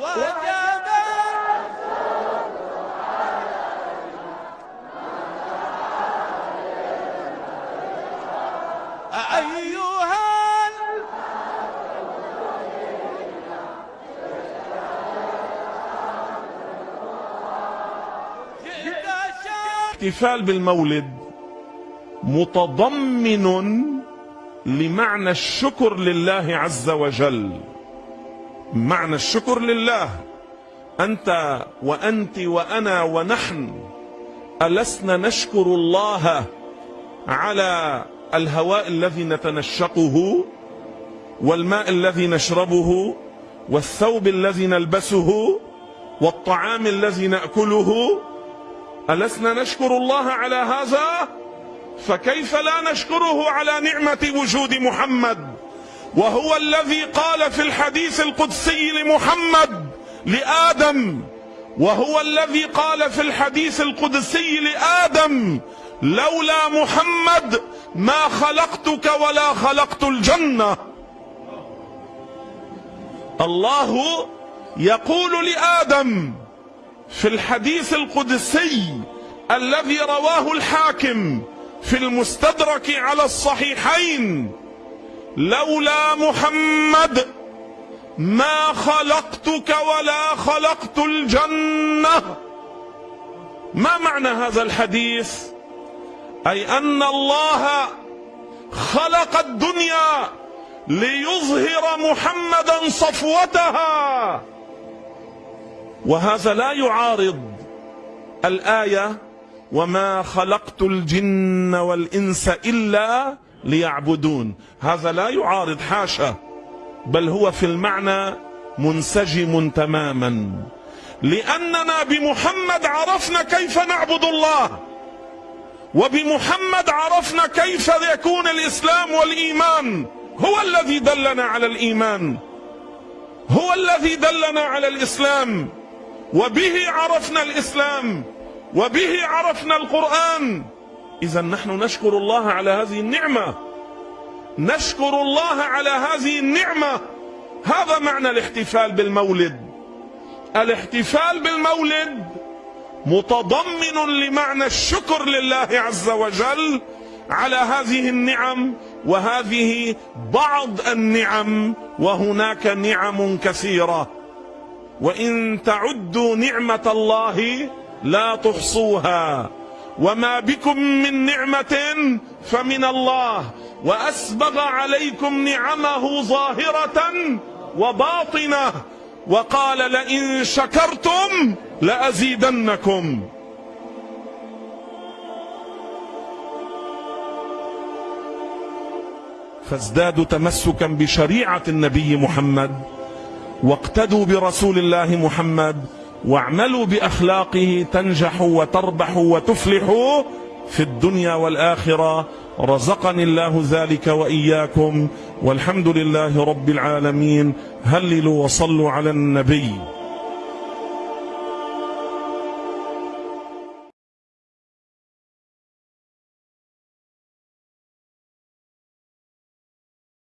وجب أيها الاحتفال بالمولد متضمن لمعنى الشكر لله عز وجل. معنى الشكر لله. أنت وأنت وأنا ونحن ألسنا نشكر الله على الهواء الذي نتنشقه والماء الذي نشربه والثوب الذي نلبسه والطعام الذي نأكله. ألسنا نشكر الله على هذا؟ فكيف لا نشكره على نعمة وجود محمد؟ وهو الذي قال في الحديث القدسي لمحمد لآدم وهو الذي قال في الحديث القدسي لآدم لولا محمد ما خلقتك ولا خلقت الجنة. الله يقول لآدم في الحديث القدسي الذي رواه الحاكم في المستدرك على الصحيحين لولا محمد ما خلقتك ولا خلقت الجنة. ما معنى هذا الحديث؟ أي أن الله خلق الدنيا ليظهر محمدا صفوتها. وهذا لا يعارض الآية وما خلقت الجن والانس الا ليعبدون. هذا لا يعارض حاشا بل هو في المعنى منسجم تماما. لاننا بمحمد عرفنا كيف نعبد الله وبمحمد عرفنا كيف يكون الاسلام والايمان. هو الذي دلنا على الإيمان. هو الذي دلنا على الإسلام. وبه عرفنا الإسلام. وبه عرفنا القرآن. إذا نحن نشكر الله على هذه النعمة. نشكر الله على هذه النعمة. هذا معنى الاحتفال بالمولد. الاحتفال بالمولد متضمن لمعنى الشكر لله عز وجل على هذه النعم وهذه بعض النعم وهناك نعم كثيرة. وإن تعدوا نعمة الله لا تحصوها. وما بكم من نعمة فمن الله. وأسبغ عليكم نعمه ظاهرة وباطنة. وقال لئن شكرتم لأزيدنكم. فازدادوا تمسكا بشريعة النبي محمد. واقتدوا برسول الله محمد. واعملوا بأخلاقه تنجحوا وتربحوا وتفلحوا في الدنيا والآخرة. رزقني الله ذلك وإياكم. والحمد لله رب العالمين. هللوا وصلوا على النبي.